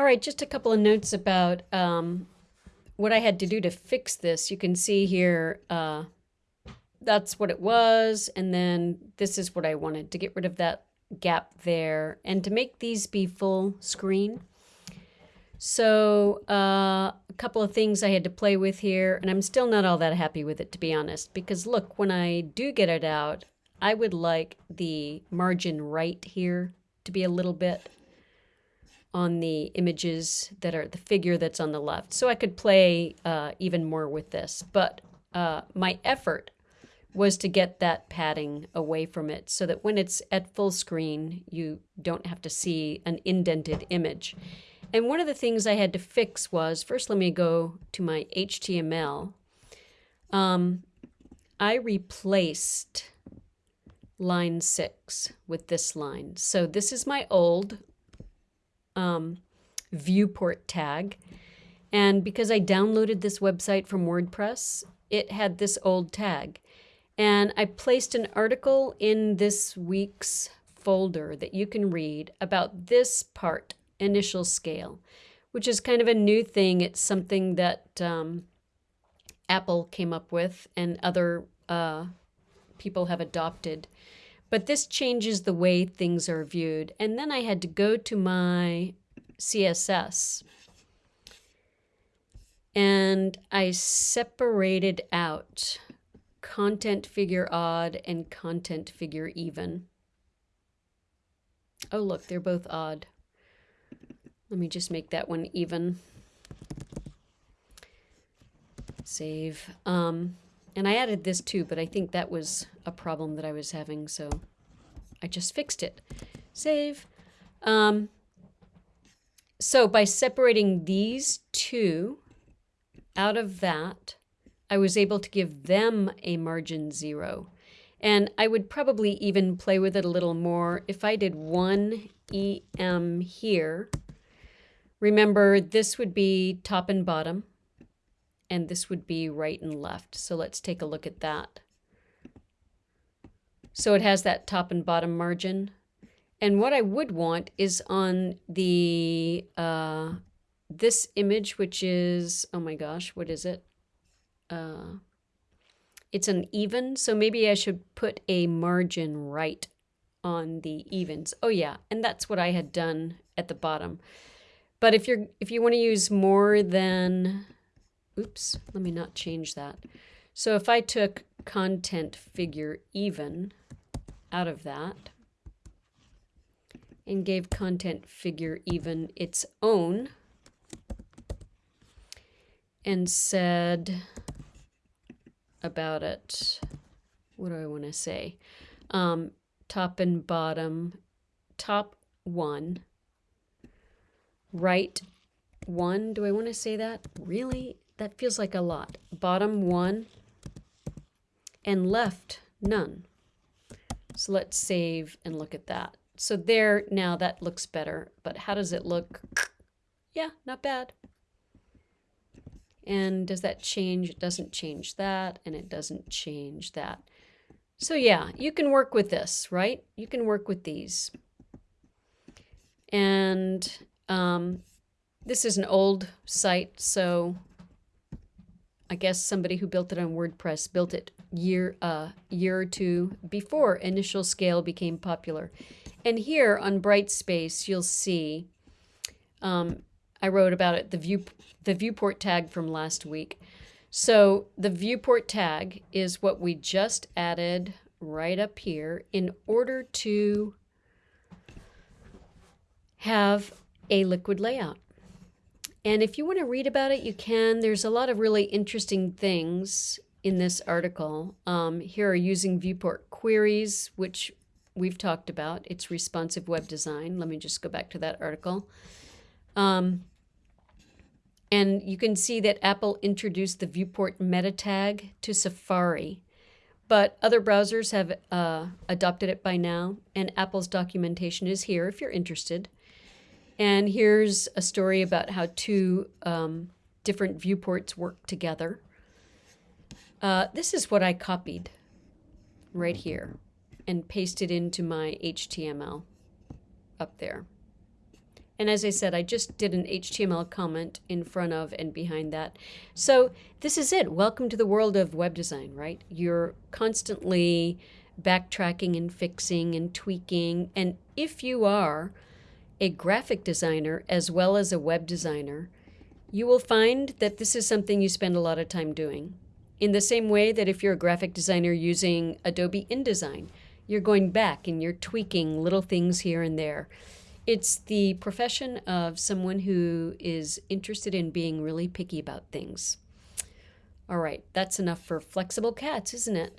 All right, just a couple of notes about um, what I had to do to fix this. You can see here, uh, that's what it was. And then this is what I wanted to get rid of that gap there and to make these be full screen. So uh, a couple of things I had to play with here, and I'm still not all that happy with it, to be honest, because look, when I do get it out, I would like the margin right here to be a little bit on the images that are the figure that's on the left. So I could play uh, even more with this, but uh, my effort was to get that padding away from it so that when it's at full screen, you don't have to see an indented image. And one of the things I had to fix was, first let me go to my HTML. Um, I replaced line six with this line. So this is my old um, viewport tag. And because I downloaded this website from WordPress, it had this old tag. And I placed an article in this week's folder that you can read about this part, initial scale, which is kind of a new thing. It's something that um, Apple came up with and other uh, people have adopted. But this changes the way things are viewed. And then I had to go to my CSS and I separated out content figure odd and content figure even. Oh, look, they're both odd. Let me just make that one even. Save. Um, and I added this too, but I think that was a problem that I was having, so I just fixed it. Save. Um, so by separating these two out of that, I was able to give them a margin zero. And I would probably even play with it a little more if I did one EM here. Remember, this would be top and bottom, and this would be right and left. So let's take a look at that. So it has that top and bottom margin. And what I would want is on the uh, this image, which is, oh my gosh, what is it? uh, it's an even, so maybe I should put a margin right on the evens. Oh yeah, and that's what I had done at the bottom. But if you're if you want to use more than oops, let me not change that. So if I took content figure even out of that and gave content figure even its own and said about it. What do I want to say? Um, top and bottom, top one, right one. Do I want to say that? Really? That feels like a lot. Bottom one and left none. So let's save and look at that. So there, now that looks better, but how does it look? Yeah, not bad. And does that change? It doesn't change that, and it doesn't change that. So yeah, you can work with this, right? You can work with these. And um, this is an old site, so I guess somebody who built it on WordPress built it year uh year or two before initial scale became popular. And here on Brightspace, you'll see um, I wrote about it, the view the viewport tag from last week. So the viewport tag is what we just added right up here in order to have a liquid layout. And if you want to read about it, you can. There's a lot of really interesting things in this article. Um, here are using viewport queries, which we've talked about. It's responsive web design. Let me just go back to that article. Um, and you can see that Apple introduced the viewport meta tag to Safari, but other browsers have uh, adopted it by now, and Apple's documentation is here if you're interested. And here's a story about how two um, different viewports work together. Uh, this is what I copied right here and pasted into my HTML up there. And as I said, I just did an HTML comment in front of and behind that. So this is it. Welcome to the world of web design, right? You're constantly backtracking and fixing and tweaking. And if you are a graphic designer as well as a web designer, you will find that this is something you spend a lot of time doing. In the same way that if you're a graphic designer using Adobe InDesign, you're going back and you're tweaking little things here and there. It's the profession of someone who is interested in being really picky about things. All right, that's enough for flexible cats, isn't it?